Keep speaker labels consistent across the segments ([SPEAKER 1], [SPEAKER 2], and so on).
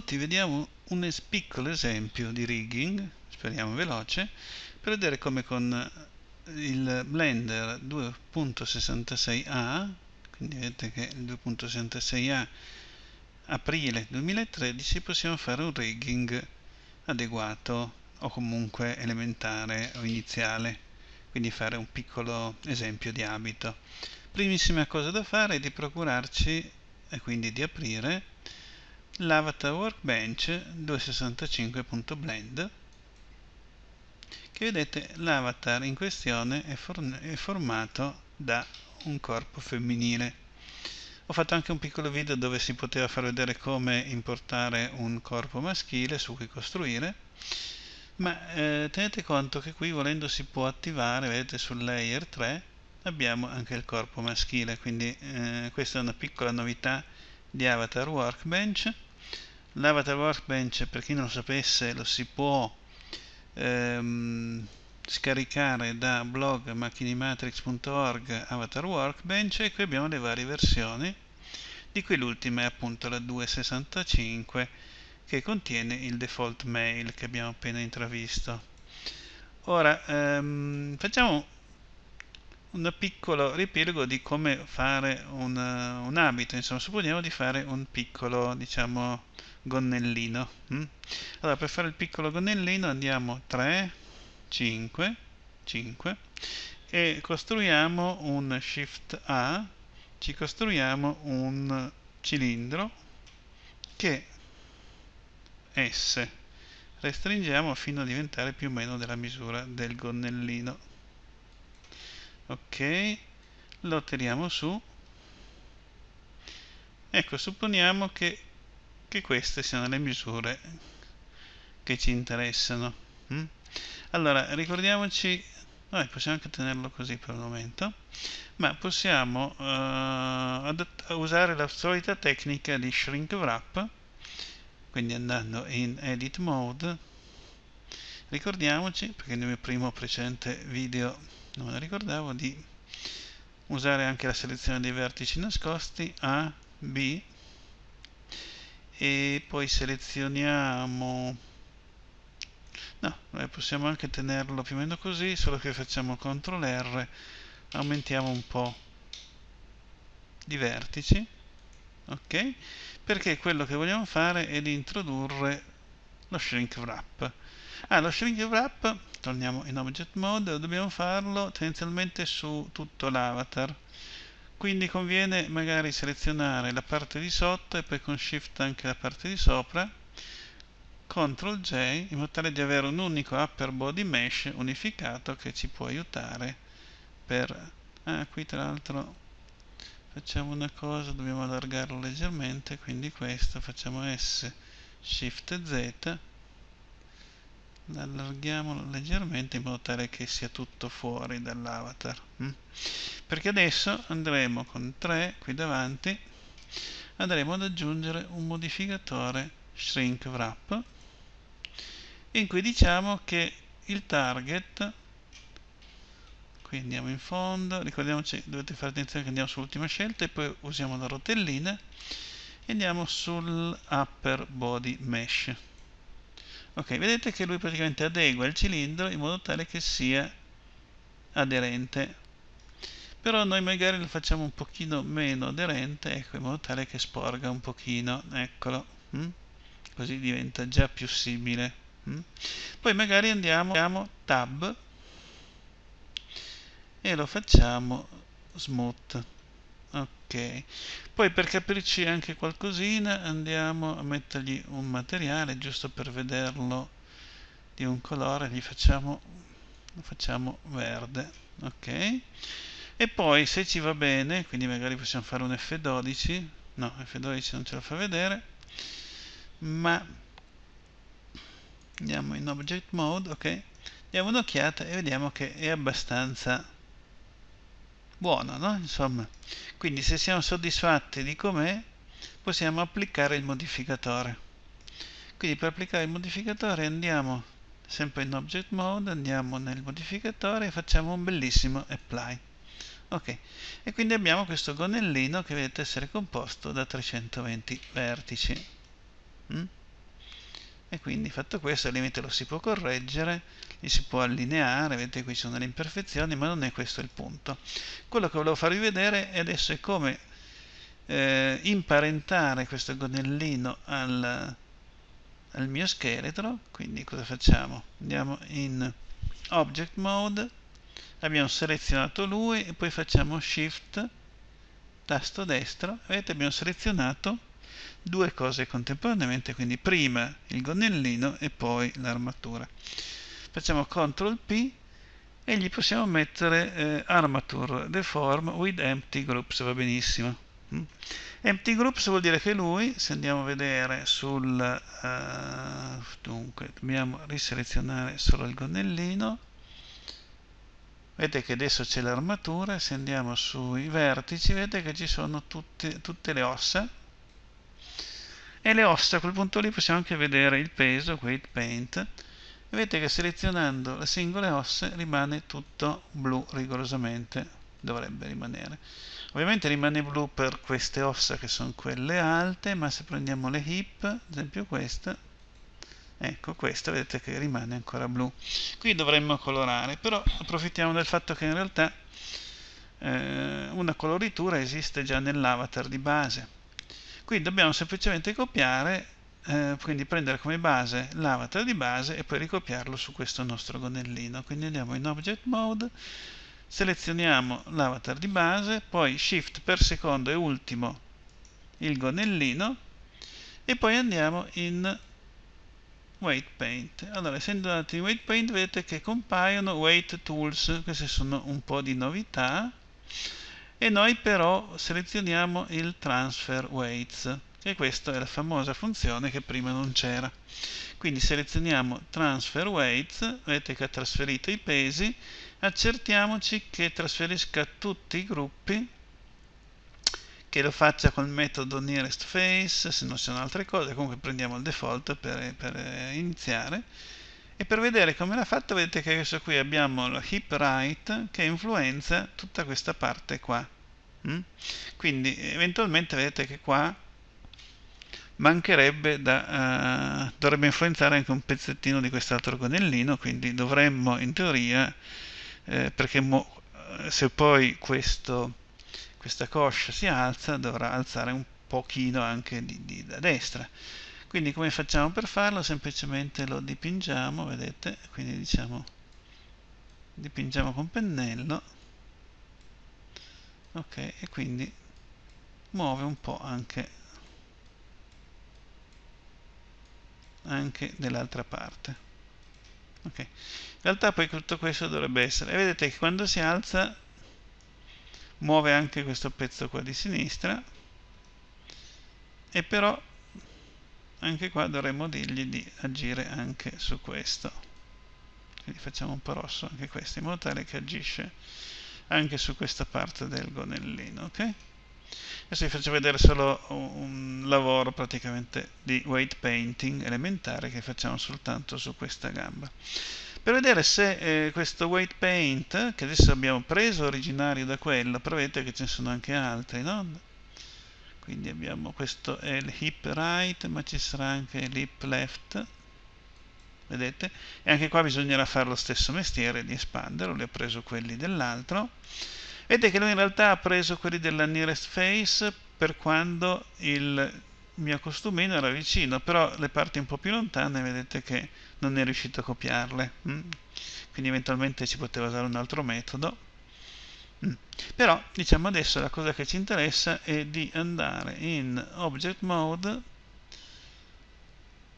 [SPEAKER 1] benvenuti, vediamo un piccolo esempio di rigging, speriamo veloce, per vedere come con il Blender 2.66a, quindi vedete che il 2.66a aprile 2013 possiamo fare un rigging adeguato o comunque elementare o iniziale, quindi fare un piccolo esempio di abito. Primissima cosa da fare è di procurarci e quindi di aprire l'avatar workbench 265.blend che vedete l'avatar in questione è, è formato da un corpo femminile. Ho fatto anche un piccolo video dove si poteva far vedere come importare un corpo maschile su cui costruire ma eh, tenete conto che qui volendo si può attivare vedete sul layer 3 abbiamo anche il corpo maschile. Quindi eh, questa è una piccola novità di Avatar Workbench l'Avatar Workbench per chi non lo sapesse lo si può ehm, scaricare da blog macchinimatrix.org Avatar Workbench e qui abbiamo le varie versioni di cui l'ultima è appunto la 265 che contiene il default mail che abbiamo appena intravisto. Ora ehm, facciamo un piccolo riepilogo di come fare un, un, abito, insomma supponiamo di fare un piccolo diciamo gonnellino hm? allora per fare il piccolo gonnellino andiamo 3 5 5 e costruiamo un shift A ci costruiamo un cilindro che S restringiamo fino a diventare più o meno della misura del gonnellino ok lo tiriamo su ecco supponiamo che, che queste siano le misure che ci interessano hm? allora ricordiamoci noi possiamo anche tenerlo così per il momento ma possiamo uh, usare la solita tecnica di shrink wrap quindi andando in edit mode ricordiamoci perché nel mio primo precedente video non me lo ricordavo di usare anche la selezione dei vertici nascosti A, B e poi selezioniamo no, possiamo anche tenerlo più o meno così solo che facciamo CTRL R aumentiamo un po' di vertici ok? Perché quello che vogliamo fare è di introdurre lo shrink wrap. Ah, lo shrink wrap torniamo in object mode dobbiamo farlo tendenzialmente su tutto l'avatar. Quindi conviene magari selezionare la parte di sotto e poi con shift anche la parte di sopra. CTRL J in modo tale di avere un unico upper body mesh unificato che ci può aiutare per ah qui tra l'altro facciamo una cosa dobbiamo allargarlo leggermente quindi questo facciamo S shift Z allarghiamolo leggermente in modo tale che sia tutto fuori dall'avatar hm? perché adesso andremo con 3 qui davanti andremo ad aggiungere un modificatore shrink wrap in cui diciamo che il target qui andiamo in fondo ricordiamoci dovete fare attenzione che andiamo sull'ultima scelta e poi usiamo la rotellina e andiamo sul upper body mesh ok vedete che lui praticamente adegua il cilindro in modo tale che sia aderente però noi magari lo facciamo un pochino meno aderente ecco in modo tale che sporga un pochino eccolo hm? così diventa già più simile hm? poi magari andiamo, andiamo tab e lo facciamo smooth ok. Poi per capirci anche qualcosina andiamo a mettergli un materiale giusto per vederlo di un colore gli facciamo lo facciamo verde. Ok. E poi se ci va bene quindi magari possiamo fare un F12 no F12 non ce lo fa vedere. Ma andiamo in object mode ok. Diamo un'occhiata e vediamo che è abbastanza buono, no? Insomma, quindi se siamo soddisfatti di com'è, possiamo applicare il modificatore. Quindi per applicare il modificatore andiamo sempre in Object Mode, andiamo nel modificatore e facciamo un bellissimo Apply. Ok, e quindi abbiamo questo gonnellino che vedete essere composto da 320 vertici. Mm? E quindi fatto questo al limite lo si può correggere, li si può allineare, vedete qui ci sono le imperfezioni, ma non è questo il punto. Quello che volevo farvi vedere adesso è come eh, imparentare questo gonnellino al, al mio scheletro, quindi cosa facciamo? Andiamo in Object Mode, abbiamo selezionato lui e poi facciamo Shift, tasto destro, vedete abbiamo selezionato due cose contemporaneamente, quindi prima il gonnellino e poi l'armatura. Facciamo CTRL P e gli possiamo mettere eh, Armature Deform with Empty Groups, va benissimo. Mm. Empty Groups vuol dire che lui, se andiamo a vedere sul... Uh, dunque, dobbiamo riselezionare solo il gonnellino, vedete che adesso c'è l'armatura, se andiamo sui vertici vedete che ci sono tutte, tutte le ossa, e le ossa a quel punto lì possiamo anche vedere il peso, weight paint, vedete che selezionando le singole ossa rimane tutto blu rigorosamente, dovrebbe rimanere. Ovviamente rimane blu per queste ossa che sono quelle alte, ma se prendiamo le hip, ad esempio questa, ecco questa vedete che rimane ancora blu. Qui dovremmo colorare, però approfittiamo del fatto che in realtà eh, una coloritura esiste già nell'avatar di base qui dobbiamo semplicemente copiare eh, quindi prendere come base l'avatar di base e poi ricopiarlo su questo nostro gonnellino. Quindi andiamo in object mode selezioniamo l'avatar di base poi shift per secondo e ultimo il gonnellino e poi andiamo in weight paint. Allora essendo andati in weight paint vedete che compaiono weight tools. Queste sono un po' di novità e noi però selezioniamo il transfer weights e questa è la famosa funzione che prima non c'era. Quindi selezioniamo transfer weights vedete che ha trasferito i pesi accertiamoci che trasferisca tutti i gruppi che lo faccia col metodo nearest face se non ci sono altre cose comunque prendiamo il default per, per iniziare e per vedere come l'ha fatto vedete che adesso qui abbiamo la hip right che influenza tutta questa parte qua mm? quindi eventualmente vedete che qua mancherebbe da uh, dovrebbe influenzare anche un pezzettino di quest'altro gonnellino quindi dovremmo in teoria eh, perché se poi questo, questa coscia si alza dovrà alzare un pochino anche di, di, da destra quindi come facciamo per farlo? Semplicemente lo dipingiamo, vedete? Quindi diciamo dipingiamo con pennello. Ok, e quindi muove un po' anche anche dell'altra parte. Ok. In realtà poi tutto questo dovrebbe essere, e vedete che quando si alza muove anche questo pezzo qua di sinistra e però anche qua dovremmo dirgli di agire anche su questo. Quindi facciamo un po' rosso anche questo in modo tale che agisce anche su questa parte del gonnellino ok? Adesso vi faccio vedere solo un lavoro praticamente di weight painting elementare che facciamo soltanto su questa gamba. Per vedere se eh, questo weight paint che adesso abbiamo preso originario da quello però vedete che ce ne sono anche altri no? Quindi abbiamo questo è il hip right ma ci sarà anche l'hip left vedete e anche qua bisognerà fare lo stesso mestiere di espanderlo lui ha preso quelli dell'altro vedete che lui in realtà ha preso quelli della nearest face per quando il mio costumino era vicino però le parti un po' più lontane vedete che non è riuscito a copiarle mm? quindi eventualmente ci poteva usare un altro metodo. Però diciamo adesso la cosa che ci interessa è di andare in Object Mode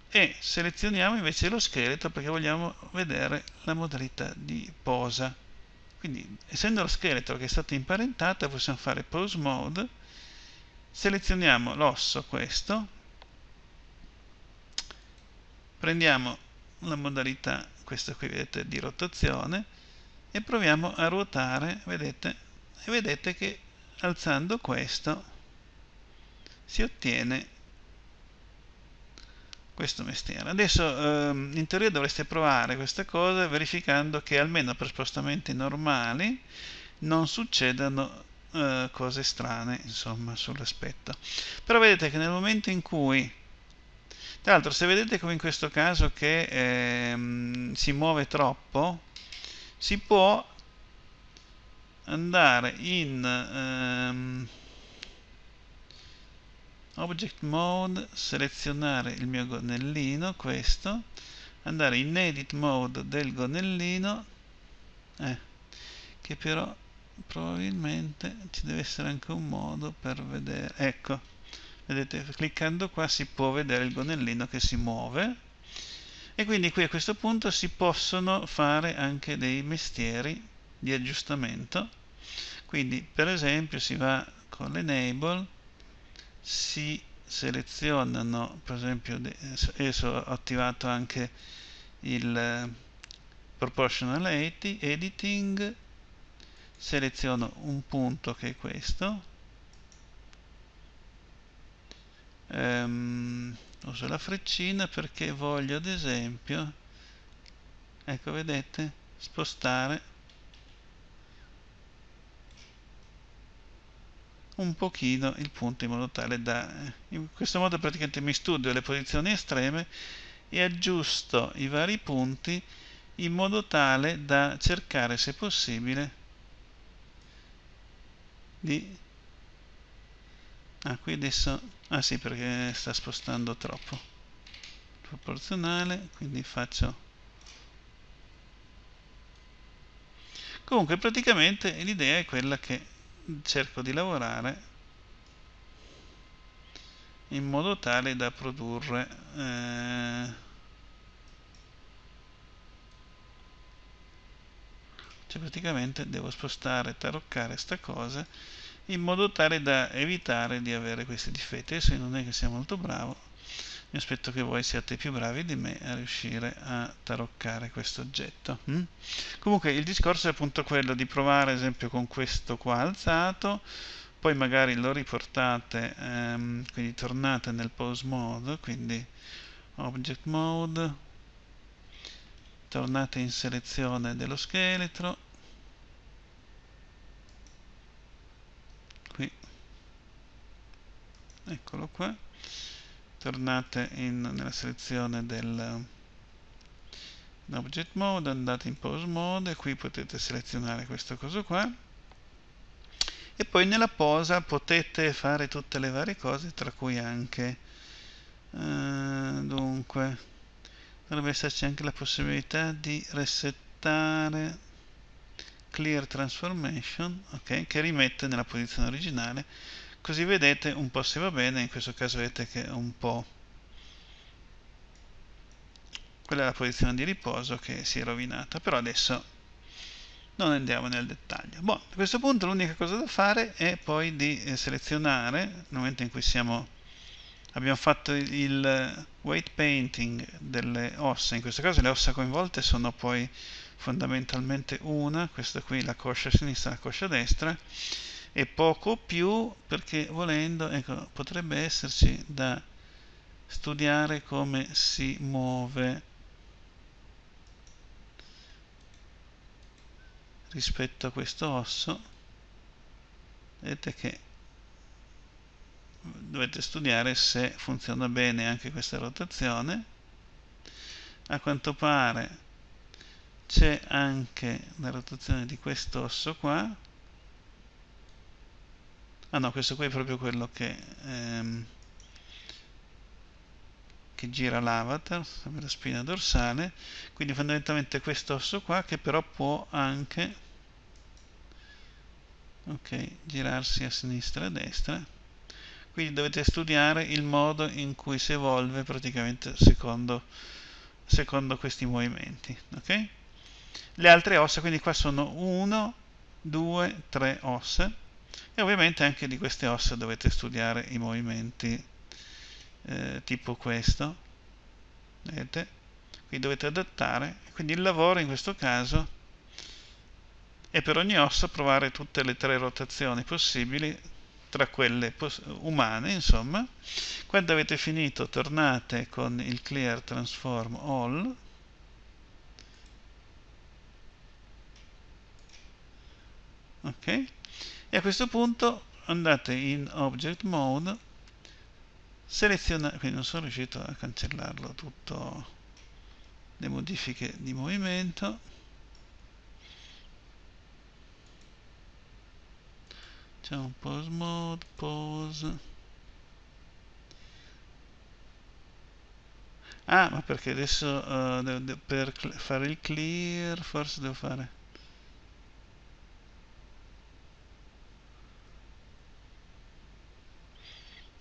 [SPEAKER 1] e selezioniamo invece lo scheletro perché vogliamo vedere la modalità di posa. Quindi essendo lo scheletro che è stato imparentato possiamo fare Pose Mode, selezioniamo l'osso questo, prendiamo la modalità, questa qui vedete, di rotazione, e proviamo a ruotare vedete? E vedete che alzando questo si ottiene questo mestiere. Adesso ehm, in teoria dovreste provare questa cosa verificando che almeno per spostamenti normali non succedano eh, cose strane insomma sull'aspetto. Però vedete che nel momento in cui tra l'altro se vedete come in questo caso che ehm, si muove troppo si può andare in ehm, object mode selezionare il mio gonnellino questo andare in edit mode del gonnellino eh, che però probabilmente ci deve essere anche un modo per vedere ecco vedete cliccando qua si può vedere il gonnellino che si muove e quindi qui a questo punto si possono fare anche dei mestieri di aggiustamento. Quindi per esempio si va con l'enable si selezionano per esempio adesso ho attivato anche il eh, proportional editing seleziono un punto che è questo. Um, uso la freccina perché voglio ad esempio ecco vedete spostare un pochino il punto in modo tale da in questo modo praticamente mi studio le posizioni estreme e aggiusto i vari punti in modo tale da cercare se possibile di ah qui adesso ah sì perché sta spostando troppo. Proporzionale quindi faccio. Comunque praticamente l'idea è quella che cerco di lavorare in modo tale da produrre eh, cioè praticamente devo spostare, taroccare sta cosa in modo tale da evitare di avere questi difetti adesso non è che sia molto bravo mi aspetto che voi siate più bravi di me a riuscire a taroccare questo oggetto hm? comunque il discorso è appunto quello di provare ad esempio con questo qua alzato poi magari lo riportate ehm, quindi tornate nel pose mode quindi object mode tornate in selezione dello scheletro eccolo qua. Tornate in, nella selezione del object mode andate in pose mode e qui potete selezionare questo coso qua. E poi nella posa potete fare tutte le varie cose tra cui anche eh, dunque dovrebbe esserci anche la possibilità di resettare clear transformation ok che rimette nella posizione originale così vedete un po' se va bene in questo caso vedete che è un po' quella è la posizione di riposo che si è rovinata però adesso non andiamo nel dettaglio. Bon, a questo punto l'unica cosa da fare è poi di eh, selezionare nel momento in cui siamo abbiamo fatto il weight painting delle ossa in questo caso le ossa coinvolte sono poi fondamentalmente una questa qui la coscia sinistra e la coscia destra e poco più perché volendo ecco, potrebbe esserci da studiare come si muove rispetto a questo osso. Vedete che dovete studiare se funziona bene anche questa rotazione. A quanto pare c'è anche la rotazione di questo osso qua ah no questo qui è proprio quello che ehm, che gira l'avatar la spina dorsale. Quindi fondamentalmente questo osso qua che però può anche ok girarsi a sinistra e a destra. Quindi dovete studiare il modo in cui si evolve praticamente secondo, secondo questi movimenti ok? Le altre ossa quindi qua sono 1 2 3 ossa e ovviamente anche di queste ossa dovete studiare i movimenti eh, tipo questo vedete? Qui dovete adattare quindi il lavoro in questo caso è per ogni ossa provare tutte le tre rotazioni possibili tra quelle umane insomma. Quando avete finito tornate con il clear transform all. Ok e a questo punto andate in object mode seleziona quindi non sono riuscito a cancellarlo tutto le modifiche di movimento. Un pose mode pose ah ma perché adesso uh, per fare il clear forse devo fare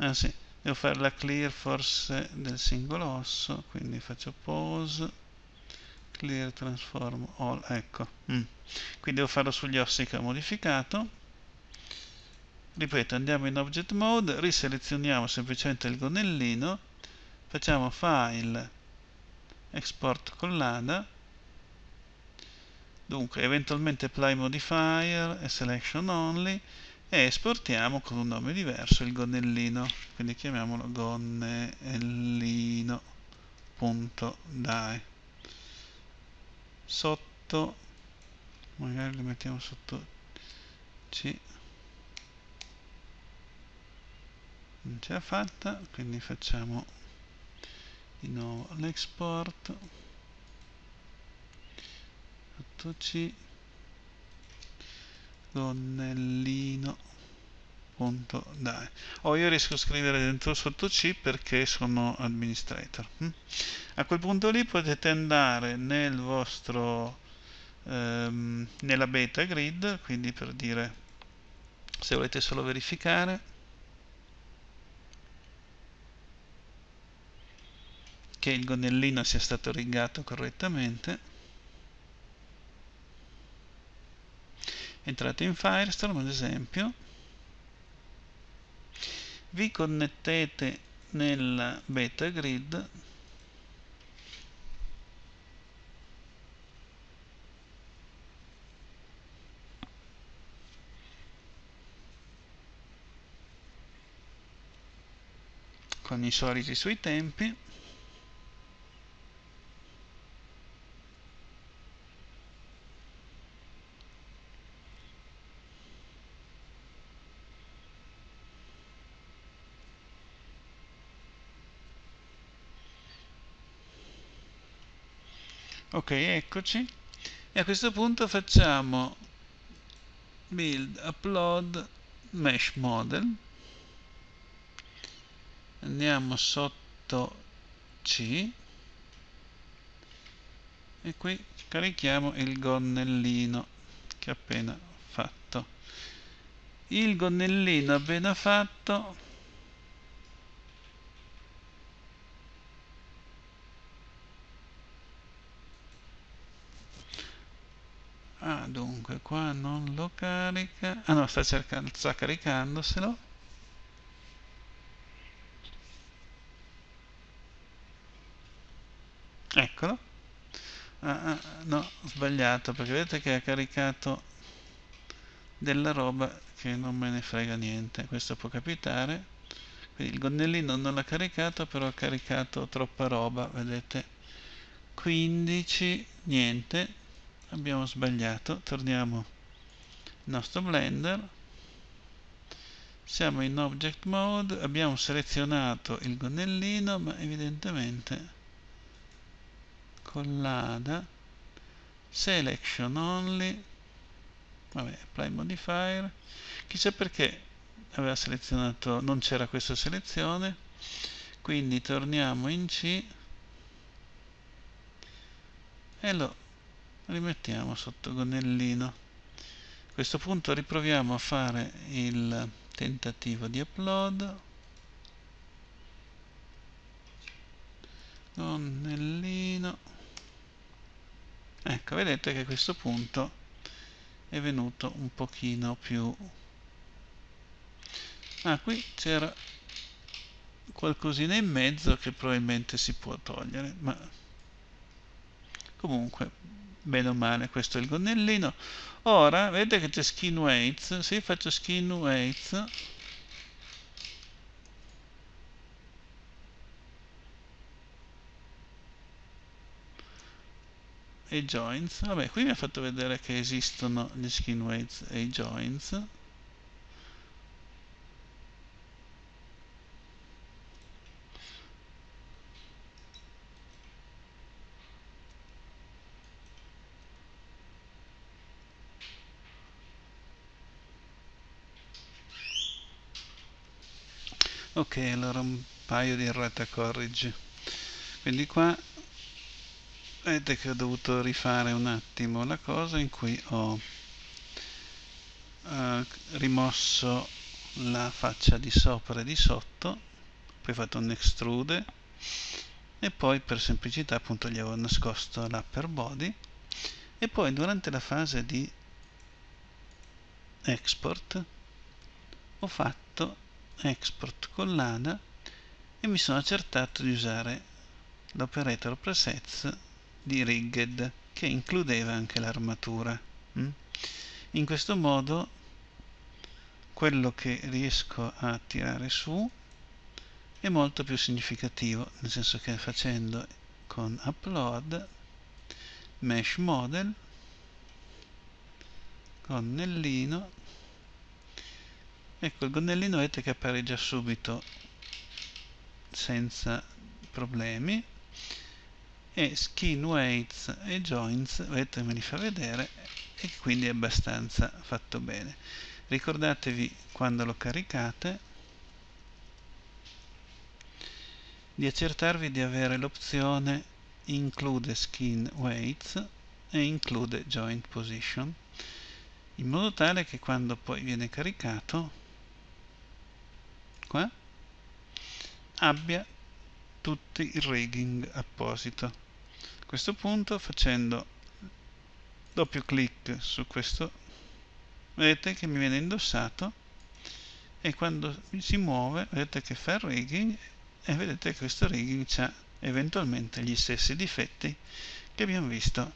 [SPEAKER 1] ah sì devo fare la clear forse del singolo osso quindi faccio pose clear transform all ecco. Mm. quindi devo farlo sugli ossi che ho modificato. Ripeto andiamo in object mode riselezioniamo semplicemente il gonnellino facciamo file export collada dunque eventualmente apply modifier e selection only e esportiamo con un nome diverso il gonnellino quindi chiamiamolo gonnellino.dai sotto magari lo mettiamo sotto C. Non ce l'ha fatta quindi facciamo di nuovo l'export. Sotto C gonnellino punto. Dai. Oh io riesco a scrivere dentro sotto C perché sono administrator hm? a quel punto lì potete andare nel vostro ehm, nella beta grid quindi per dire se volete solo verificare. Che il gonnellino sia stato rigato correttamente entrate in Firestorm ad esempio. Vi connettete nella beta grid. Con i soliti suoi tempi eccoci. E a questo punto facciamo build upload mesh model. Andiamo sotto C. E qui carichiamo il gonnellino che ho appena fatto. Il gonnellino appena fatto ah dunque qua non lo carica. Ah no sta cercando sta caricandoselo eccolo. Ah, ah, no sbagliato perché vedete che ha caricato della roba che non me ne frega niente. Questo può capitare. Quindi il gonnellino non l'ha caricato però ha caricato troppa roba vedete. 15 niente abbiamo sbagliato torniamo il nostro blender. Siamo in object mode abbiamo selezionato il gonnellino ma evidentemente collada selection only. Vabbè apply modifier. Chissà perché aveva selezionato non c'era questa selezione. Quindi torniamo in C. E lo rimettiamo sotto gonnellino. A questo punto riproviamo a fare il tentativo di upload. Gonnellino. Ecco vedete che a questo punto è venuto un pochino più. Ah qui c'era qualcosina in mezzo che probabilmente si può togliere ma comunque bene o male questo è il gonnellino. Ora vedete che c'è skin weights se faccio skin weights e joints. Vabbè qui mi ha fatto vedere che esistono gli skin weights e i joints ok allora un paio di errata corrige quindi qua vedete che ho dovuto rifare un attimo la cosa in cui ho eh, rimosso la faccia di sopra e di sotto poi ho fatto un extrude e poi per semplicità appunto gli avevo nascosto l'upper body. E poi durante la fase di export ho fatto export con l'ADA e mi sono accertato di usare l'operator presets di rigged che includeva anche l'armatura mm? in questo modo quello che riesco a tirare su è molto più significativo nel senso che facendo con upload mesh model gonnellino ecco il gonnellino vedete che appare già subito senza problemi e skin weights e joints vedete me li fa vedere e quindi è abbastanza fatto bene. Ricordatevi quando lo caricate di accertarvi di avere l'opzione include skin weights e include joint position in modo tale che quando poi viene caricato qua abbia tutti il rigging apposito. A questo punto facendo doppio clic su questo vedete che mi viene indossato e quando si muove vedete che fa il rigging e vedete che questo rigging ha eventualmente gli stessi difetti che abbiamo visto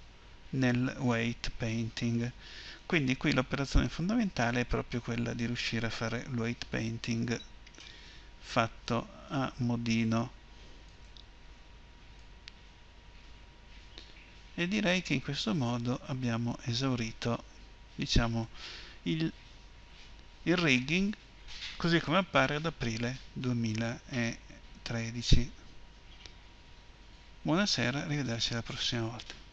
[SPEAKER 1] nel weight painting. Quindi qui l'operazione fondamentale è proprio quella di riuscire a fare il weight painting fatto a modino. E direi che in questo modo abbiamo esaurito diciamo il, il rigging così come appare ad aprile 2013 buonasera arrivederci la prossima volta